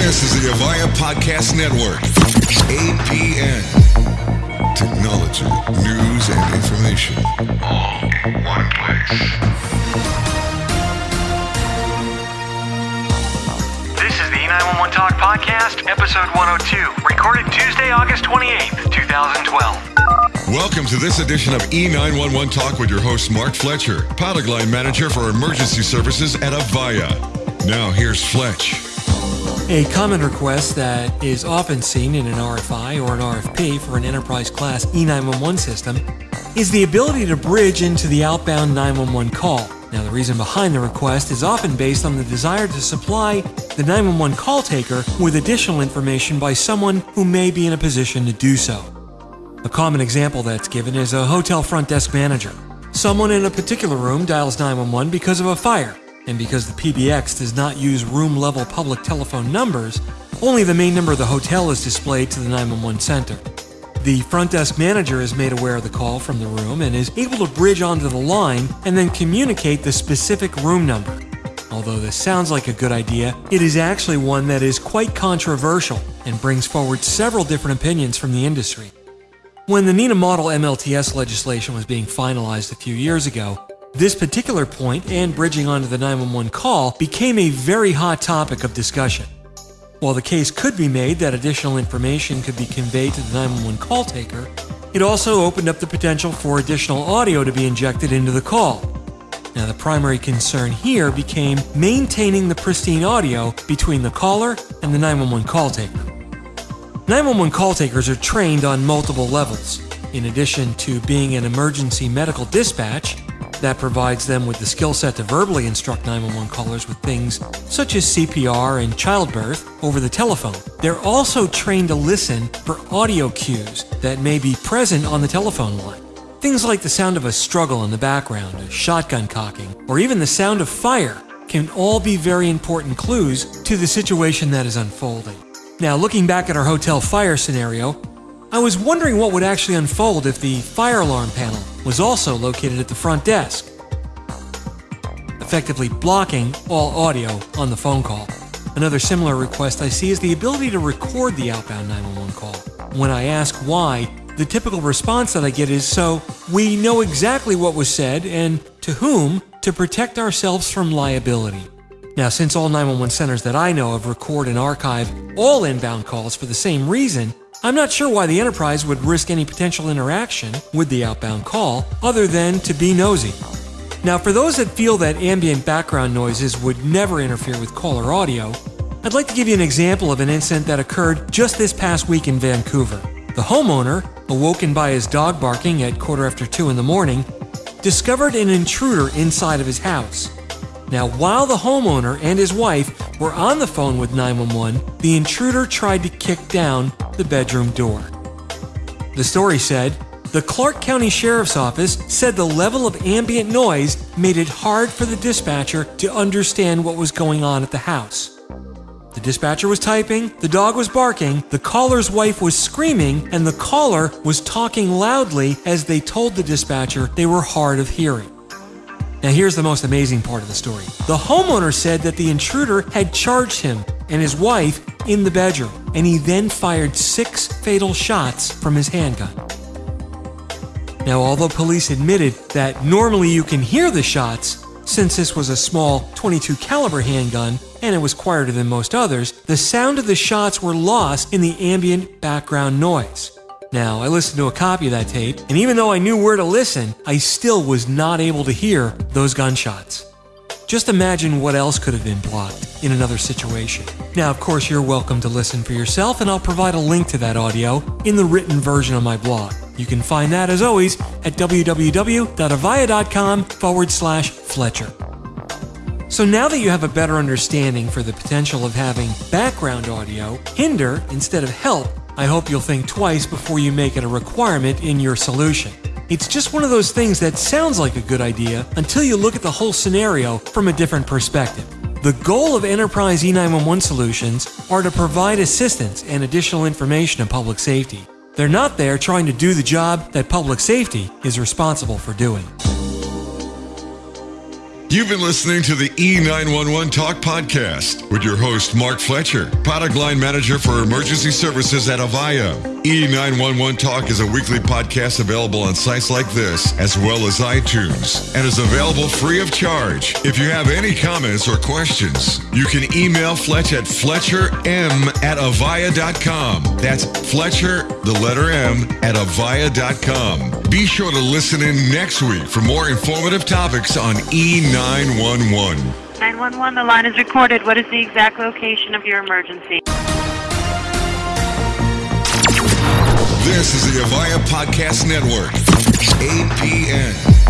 This is the Avaya Podcast Network. APN. Technology, news, and information. All in one place. This is the E911 Talk Podcast, episode 102, recorded Tuesday, August 28th, 2012. Welcome to this edition of E911 Talk with your host, Mark Fletcher, product line manager for emergency services at Avaya. Now, here's Fletch. A common request that is often seen in an RFI or an RFP for an enterprise class E911 system is the ability to bridge into the outbound 911 call. Now, the reason behind the request is often based on the desire to supply the 911 call taker with additional information by someone who may be in a position to do so. A common example that's given is a hotel front desk manager. Someone in a particular room dials 911 because of a fire and because the PBX does not use room level public telephone numbers, only the main number of the hotel is displayed to the 911 center. The front desk manager is made aware of the call from the room and is able to bridge onto the line and then communicate the specific room number. Although this sounds like a good idea, it is actually one that is quite controversial and brings forward several different opinions from the industry. When the NENA Model MLTS legislation was being finalized a few years ago, this particular point and bridging onto the 911 call became a very hot topic of discussion. While the case could be made that additional information could be conveyed to the 911 call taker, it also opened up the potential for additional audio to be injected into the call. Now, the primary concern here became maintaining the pristine audio between the caller and the 911 call taker. 911 call takers are trained on multiple levels. In addition to being an emergency medical dispatch, that provides them with the skill set to verbally instruct 911 callers with things such as CPR and childbirth over the telephone. They're also trained to listen for audio cues that may be present on the telephone line. Things like the sound of a struggle in the background, a shotgun cocking, or even the sound of fire can all be very important clues to the situation that is unfolding. Now, looking back at our hotel fire scenario, I was wondering what would actually unfold if the fire alarm panel was also located at the front desk, effectively blocking all audio on the phone call. Another similar request I see is the ability to record the outbound 911 call. When I ask why, the typical response that I get is so we know exactly what was said and to whom to protect ourselves from liability. Now, since all 911 centers that I know of record and archive all inbound calls for the same reason, I'm not sure why the enterprise would risk any potential interaction with the outbound call other than to be nosy. Now, for those that feel that ambient background noises would never interfere with caller audio, I'd like to give you an example of an incident that occurred just this past week in Vancouver. The homeowner, awoken by his dog barking at quarter after two in the morning, discovered an intruder inside of his house. Now, while the homeowner and his wife were on the phone with 911, the intruder tried to kick down the bedroom door. The story said the Clark County Sheriff's Office said the level of ambient noise made it hard for the dispatcher to understand what was going on at the house. The dispatcher was typing, the dog was barking, the caller's wife was screaming, and the caller was talking loudly as they told the dispatcher they were hard of hearing. Now, here's the most amazing part of the story. The homeowner said that the intruder had charged him and his wife in the bedroom, and he then fired six fatal shots from his handgun. Now, although police admitted that normally you can hear the shots, since this was a small 22 caliber handgun and it was quieter than most others, the sound of the shots were lost in the ambient background noise. Now, I listened to a copy of that tape, and even though I knew where to listen, I still was not able to hear those gunshots. Just imagine what else could have been blocked in another situation. Now, of course, you're welcome to listen for yourself, and I'll provide a link to that audio in the written version of my blog. You can find that, as always, at www.avaya.com forward slash Fletcher. So now that you have a better understanding for the potential of having background audio hinder instead of help I hope you'll think twice before you make it a requirement in your solution. It's just one of those things that sounds like a good idea until you look at the whole scenario from a different perspective. The goal of enterprise E911 solutions are to provide assistance and additional information in public safety. They're not there trying to do the job that public safety is responsible for doing. You've been listening to the E911 Talk podcast with your host, Mark Fletcher, product line manager for emergency services at Avaya. E911 Talk is a weekly podcast available on sites like this, as well as iTunes, and is available free of charge. If you have any comments or questions, you can email Fletch at fletcherm at avaya.com. That's Fletcher, the letter M, at avaya.com. Be sure to listen in next week for more informative topics on E911. 911, the line is recorded. What is the exact location of your emergency? This is the Avaya Podcast Network, APN.